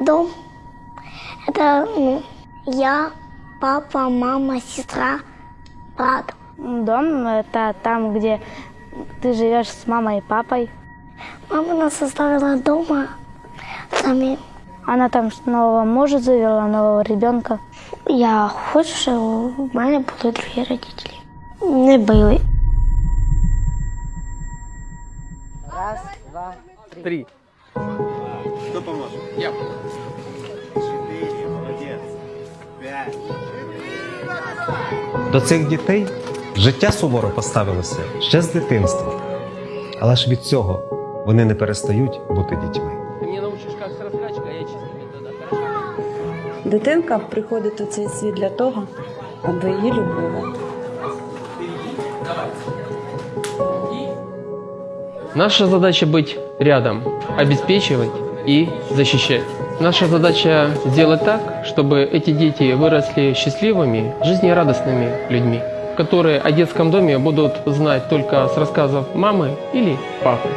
Дом – это ну, я, папа, мама, сестра, брат. Дом – это там, где ты живешь с мамой и папой. Мама нас оставила дома сами. Она там нового мужа завела, нового ребенка. Я хочу, щоб у мене були другі родителі. Не били. Три. Кто поможет? Я. Четыре, молодец. Пять. До цих дітей життя суворо поставилося ще з дитинства. Але ж від цього вони не перестають бути дітьми. Ты мне научишь, как с раскачкой, а я чистыми тогда, хорошо? Дитинка приходить у цей світ для того, аби її любили. Наша задача быть рядом, обеспечивать и защищать. Наша задача сделать так, чтобы эти дети выросли счастливыми, жизнерадостными людьми, которые о детском доме будут знать только с рассказов мамы или папы.